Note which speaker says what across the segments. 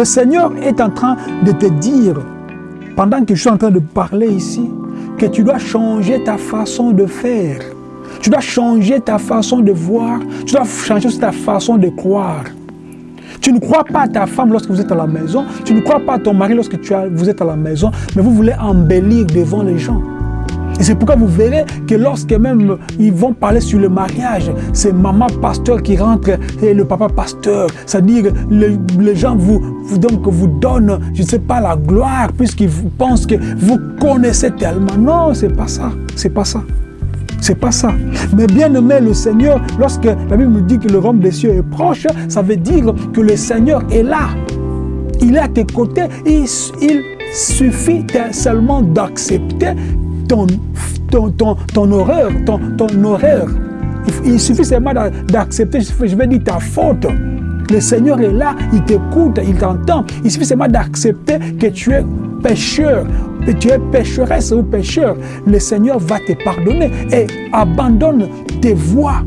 Speaker 1: Le Seigneur est en train de te dire, pendant que je suis en train de parler ici, que tu dois changer ta façon de faire. Tu dois changer ta façon de voir. Tu dois changer ta façon de croire. Tu ne crois pas à ta femme lorsque vous êtes à la maison. Tu ne crois pas à ton mari lorsque tu vous êtes à la maison. Mais vous voulez embellir devant les gens. Et c'est pourquoi vous verrez que lorsque même ils vont parler sur le mariage, c'est maman pasteur qui rentre et le papa pasteur. C'est-à-dire, les, gens vous, donc, vous donnent, je ne sais pas, la gloire, puisqu'ils pensent que vous connaissez tellement. Non, c'est pas ça. C'est pas ça. C'est pas ça. Mais bien aimé, le Seigneur, lorsque la Bible nous dit que le royaume des cieux est proche, ça veut dire que le Seigneur est là. Il est à tes côtés. Il, il suffit seulement d'accepter ton, ton, horreur, ton, ton horreur. Il, suffit seulement d'accepter, je vais dire ta faute. Le Seigneur est là, il t'écoute, il t'entend. Il suffit seulement d'accepter que tu es pécheur, que tu es pécheresse ou pécheur. Le Seigneur va te pardonner et abandonne tes voies.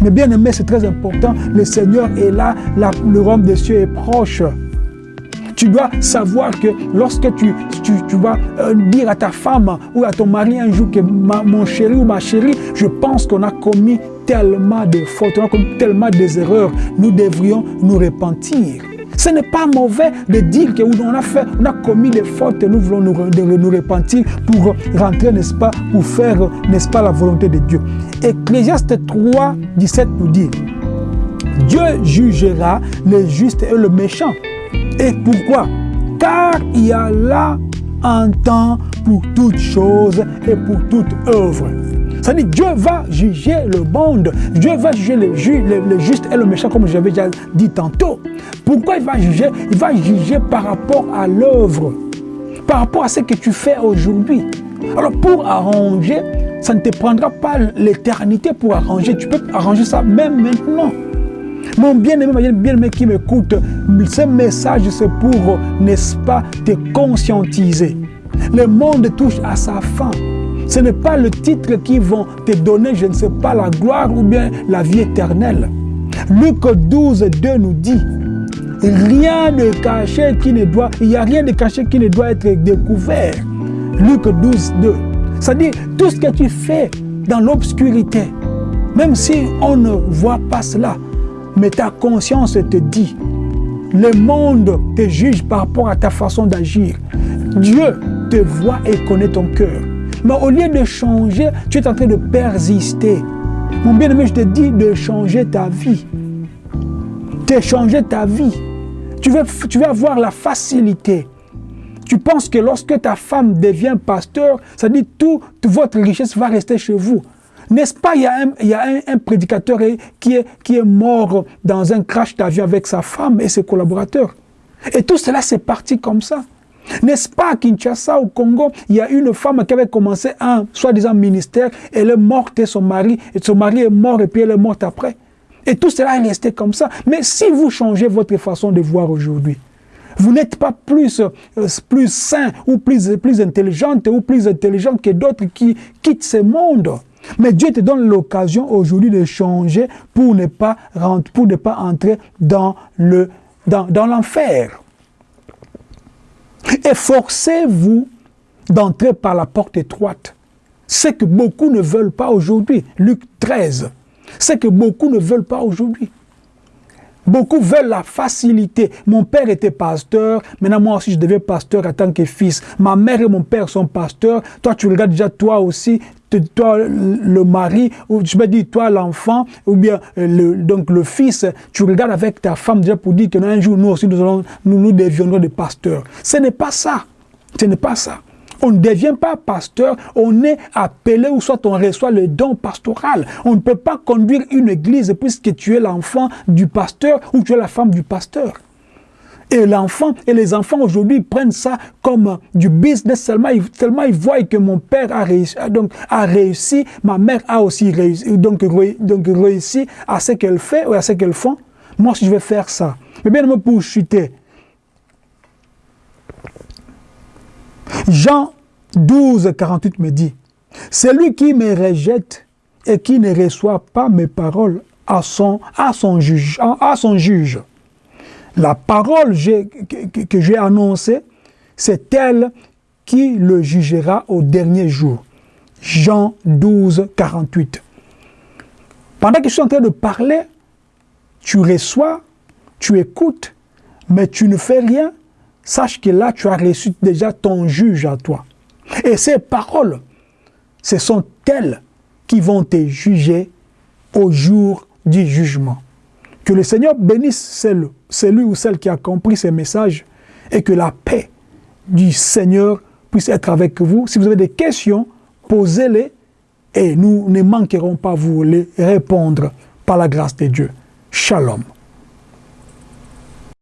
Speaker 1: Mais bien aimé, c'est très important. Le Seigneur est là, le royaume des cieux est proche. Tu dois savoir que lorsque tu, tu, vas euh, dire à ta femme ou à ton mari un jour que mon chéri ou ma chérie, je pense qu'on a commis tellement de fautes, on a commis tellement des erreurs, nous devrions nous repentir. Ce n'est pas mauvais de dire qu'on a a commis des fautes et nous voulons nous, nous repentir pour rentrer, n'est-ce pas, pour faire, n'est-ce pas, la volonté de Dieu. Ecclésiaste 3, 17 nous dit, Dieu jugera le juste et le méchant. Et pourquoi? Car il y a là un temps pour toutes choses et pour toute œuvre. C'est-à-dire Dieu va juger le monde. Dieu va juger le, le, juste et le méchant, comme j'avais déjà dit tantôt. Pourquoi il va juger? Il va juger par rapport à l'œuvre, par rapport à ce que tu fais aujourd'hui. Alors pour arranger, ça ne te prendra pas l'éternité pour arranger. Tu peux arranger ça même maintenant. Mon bien-aimé, bien-aimé qui m'écoute, ce message, c'est pour, n'est-ce pas, te conscientiser. Le monde touche à sa fin. Ce n'est pas le titre qui vont te donner, je ne sais pas, la gloire ou bien la vie éternelle. Luc 12, 2 nous dit, rien de caché qui ne doit, il n'y a rien de caché qui ne doit être découvert. Luc 12, 2. C'est-à-dire, tout ce que tu fais dans l'obscurité, même si on ne voit pas cela, mais ta conscience te dit, le monde te juge par rapport à ta façon d'agir. Dieu te voit et connaît ton cœur. Mais au lieu de changer, tu es en train de persister. Mon bien-aimé, je te dis de changer ta vie. De changer ta vie. Tu vas, tu vas avoir la facilité. Tu penses que lorsque ta femme devient pasteur, ça dit tout, toute votre richesse va rester chez vous. N'est-ce pas, il y a, un, prédicateur qui est, mort dans un crash d'avion avec sa femme et ses collaborateurs. Et tout cela, c'est parti comme ça. N'est-ce pas à Kinshasa, au Congo, il y a une femme qui avait commencé un soi-disant ministère, elle est morte et son mari, et son mari est mort et puis elle est morte après. Et tout cela est resté comme ça. Mais si vous changez votre façon de voir aujourd'hui, vous n'êtes pas plus, euh, plus sain ou plus, plus intelligente ou plus intelligente que d'autres qui quittent ce monde. Mais Dieu te donne l'occasion aujourd'hui de changer pour ne pas, entrer dans l'enfer. Dans, dans Efforcez-vous d'entrer par la porte étroite. Ce que beaucoup ne veulent pas aujourd'hui. Luc 13. Ce que beaucoup ne veulent pas aujourd'hui. Beaucoup veulent la facilité. Mon père était pasteur, maintenant moi aussi je deviens pasteur en tant que fils. Ma mère et mon père sont pasteurs. Toi tu regardes déjà toi aussi, toi le mari, ou je me dis toi l'enfant, ou bien euh, le, donc le fils, tu regardes avec ta femme déjà pour dire que un jour nous aussi nous, nous, nous deviendrons des pasteurs. Ce n'est pas ça. Ce n'est pas ça. On ne devient pas pasteur, on est appelé ou soit on reçoit le don pastoral. On ne peut pas conduire une église puisque tu es l'enfant du pasteur ou tu es la femme du pasteur. Et l'enfant et les enfants aujourd'hui prennent ça comme du business tellement ils voient que mon père a réussi, donc, a réussi ma mère a aussi réussi, donc, donc réussi à ce qu'elle fait ou à ce qu'elles font. Moi, si je vais faire ça. Mais bien, pour chuter, Jean 12, 48 me dit, celui qui me rejette et qui ne reçoit pas mes paroles à son, à son, juge, à son juge La parole que, j'ai annoncée, c'est elle qui le jugera au dernier jour. Jean 12, 48. Pendant que je suis en train de parler, tu reçois, tu écoutes, mais tu ne fais rien, sache que là, tu as reçu déjà ton juge à toi. Et ces paroles, ce sont elles qui vont te juger au jour du jugement. Que le Seigneur bénisse celui ou celle qui a compris ces messages et que la paix du Seigneur puisse être avec vous. Si vous avez des questions, posez-les et nous ne manquerons pas vous les répondre par la grâce de Dieu. Shalom.